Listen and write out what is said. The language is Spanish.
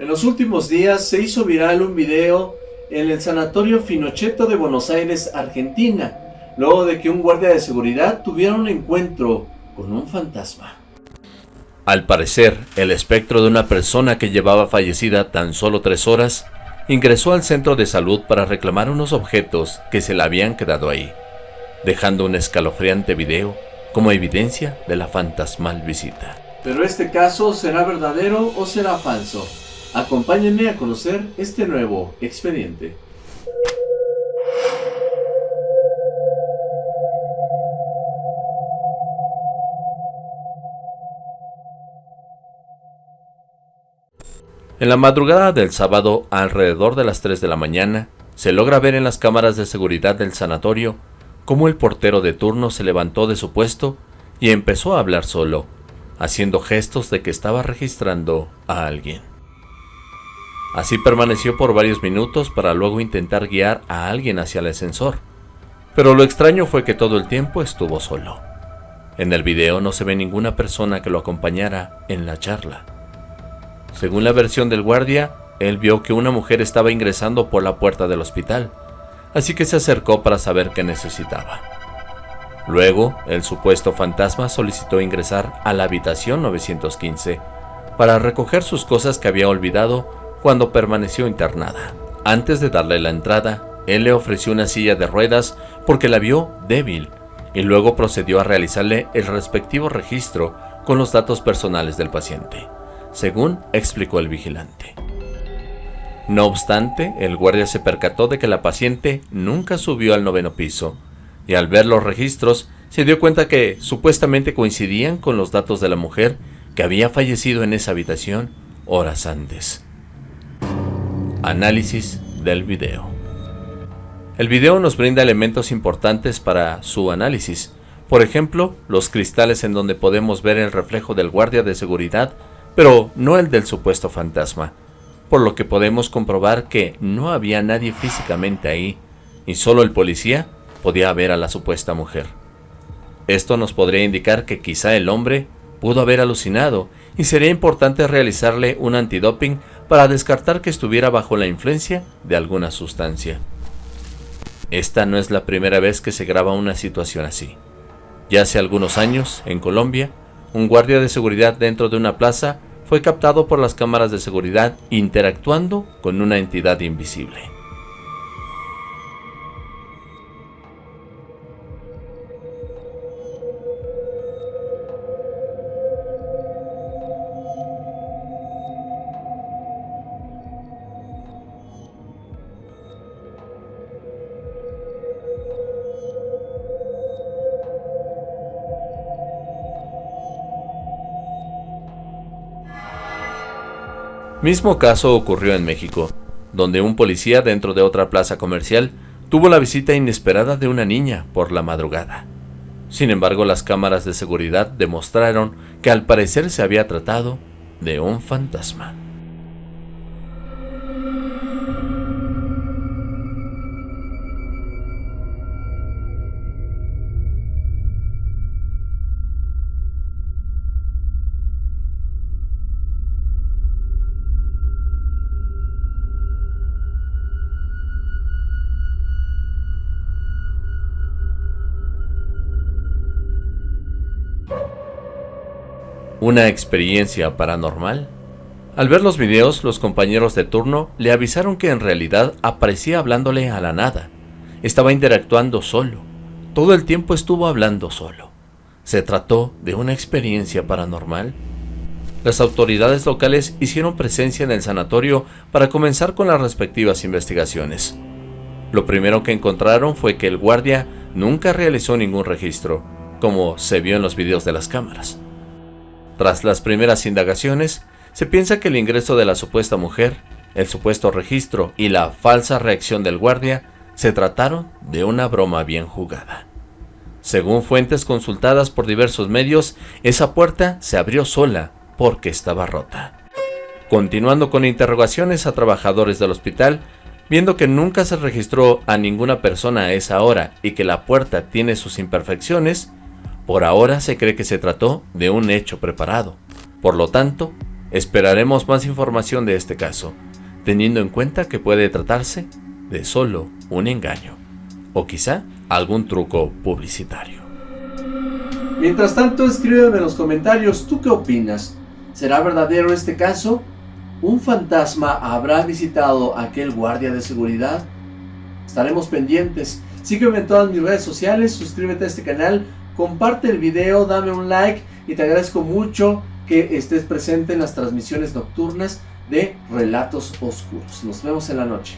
En los últimos días se hizo viral un video en el Sanatorio Finocheto de Buenos Aires, Argentina, luego de que un guardia de seguridad tuviera un encuentro con un fantasma. Al parecer, el espectro de una persona que llevaba fallecida tan solo tres horas, ingresó al centro de salud para reclamar unos objetos que se le habían quedado ahí, dejando un escalofriante video como evidencia de la fantasmal visita. Pero este caso será verdadero o será falso. Acompáñenme a conocer este nuevo expediente. En la madrugada del sábado, alrededor de las 3 de la mañana, se logra ver en las cámaras de seguridad del sanatorio cómo el portero de turno se levantó de su puesto y empezó a hablar solo, haciendo gestos de que estaba registrando a alguien. Así permaneció por varios minutos para luego intentar guiar a alguien hacia el ascensor, pero lo extraño fue que todo el tiempo estuvo solo. En el video no se ve ninguna persona que lo acompañara en la charla. Según la versión del guardia, él vio que una mujer estaba ingresando por la puerta del hospital, así que se acercó para saber qué necesitaba. Luego, el supuesto fantasma solicitó ingresar a la habitación 915 para recoger sus cosas que había olvidado cuando permaneció internada. Antes de darle la entrada, él le ofreció una silla de ruedas porque la vio débil y luego procedió a realizarle el respectivo registro con los datos personales del paciente, según explicó el vigilante. No obstante, el guardia se percató de que la paciente nunca subió al noveno piso, y al ver los registros se dio cuenta que supuestamente coincidían con los datos de la mujer que había fallecido en esa habitación horas antes. Análisis del video. El video nos brinda elementos importantes para su análisis. Por ejemplo, los cristales en donde podemos ver el reflejo del guardia de seguridad, pero no el del supuesto fantasma. Por lo que podemos comprobar que no había nadie físicamente ahí, y solo el policía podía ver a la supuesta mujer. Esto nos podría indicar que quizá el hombre pudo haber alucinado y sería importante realizarle un antidoping para descartar que estuviera bajo la influencia de alguna sustancia. Esta no es la primera vez que se graba una situación así. Ya hace algunos años, en Colombia, un guardia de seguridad dentro de una plaza fue captado por las cámaras de seguridad interactuando con una entidad invisible. Mismo caso ocurrió en México, donde un policía dentro de otra plaza comercial tuvo la visita inesperada de una niña por la madrugada. Sin embargo, las cámaras de seguridad demostraron que al parecer se había tratado de un fantasma. ¿Una experiencia paranormal? Al ver los videos, los compañeros de turno le avisaron que en realidad aparecía hablándole a la nada. Estaba interactuando solo. Todo el tiempo estuvo hablando solo. ¿Se trató de una experiencia paranormal? Las autoridades locales hicieron presencia en el sanatorio para comenzar con las respectivas investigaciones. Lo primero que encontraron fue que el guardia nunca realizó ningún registro, como se vio en los videos de las cámaras. Tras las primeras indagaciones, se piensa que el ingreso de la supuesta mujer, el supuesto registro y la falsa reacción del guardia se trataron de una broma bien jugada. Según fuentes consultadas por diversos medios, esa puerta se abrió sola porque estaba rota. Continuando con interrogaciones a trabajadores del hospital, viendo que nunca se registró a ninguna persona a esa hora y que la puerta tiene sus imperfecciones, por ahora se cree que se trató de un hecho preparado. Por lo tanto, Esperaremos más información de este caso, teniendo en cuenta que puede tratarse de solo un engaño, o quizá algún truco publicitario. Mientras tanto, escríbeme en los comentarios, ¿tú qué opinas? ¿Será verdadero este caso? ¿Un fantasma habrá visitado aquel guardia de seguridad? Estaremos pendientes. Sígueme en todas mis redes sociales, suscríbete a este canal, comparte el video, dame un like y te agradezco mucho que estés presente en las transmisiones nocturnas de Relatos Oscuros. Nos vemos en la noche.